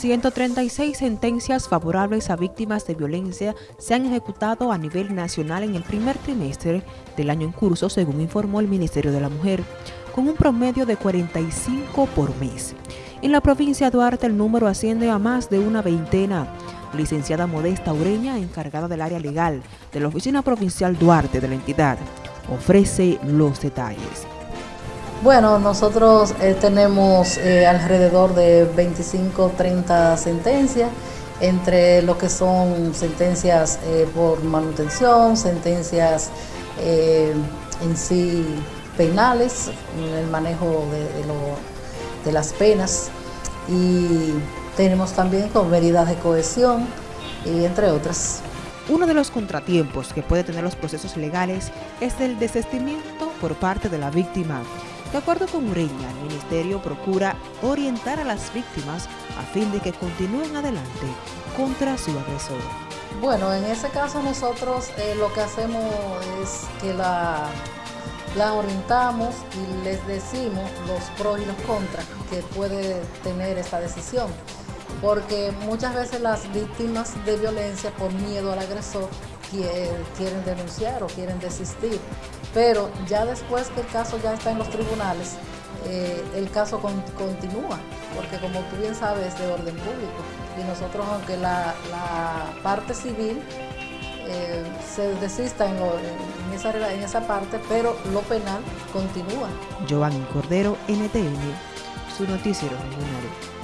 136 sentencias favorables a víctimas de violencia se han ejecutado a nivel nacional en el primer trimestre del año en curso, según informó el Ministerio de la Mujer, con un promedio de 45 por mes. En la provincia de Duarte el número asciende a más de una veintena. Licenciada Modesta Ureña, encargada del área legal de la Oficina Provincial Duarte de la entidad, ofrece los detalles. Bueno, nosotros eh, tenemos eh, alrededor de 25, 30 sentencias, entre lo que son sentencias eh, por manutención, sentencias en sí penales, en el manejo de, de las penas, y tenemos también con medidas de cohesión, y entre otras. Uno de los contratiempos que puede tener los procesos legales es el desestimiento por parte de la víctima de acuerdo con Ureña, el Ministerio procura orientar a las víctimas a fin de que continúen adelante contra su agresor. Bueno, en ese caso nosotros eh, lo que hacemos es que la, la orientamos y les decimos los pros y los contras que puede tener esta decisión. Porque muchas veces las víctimas de violencia por miedo al agresor quieren denunciar o quieren desistir. Pero ya después que el caso ya está en los tribunales, eh, el caso continúa, porque como tú bien sabes, es de orden público. Y nosotros, aunque la, parte civil eh, se desista en, esa, en esa parte, pero lo penal continúa. Giovanni Cordero, NTN, su noticiero regional.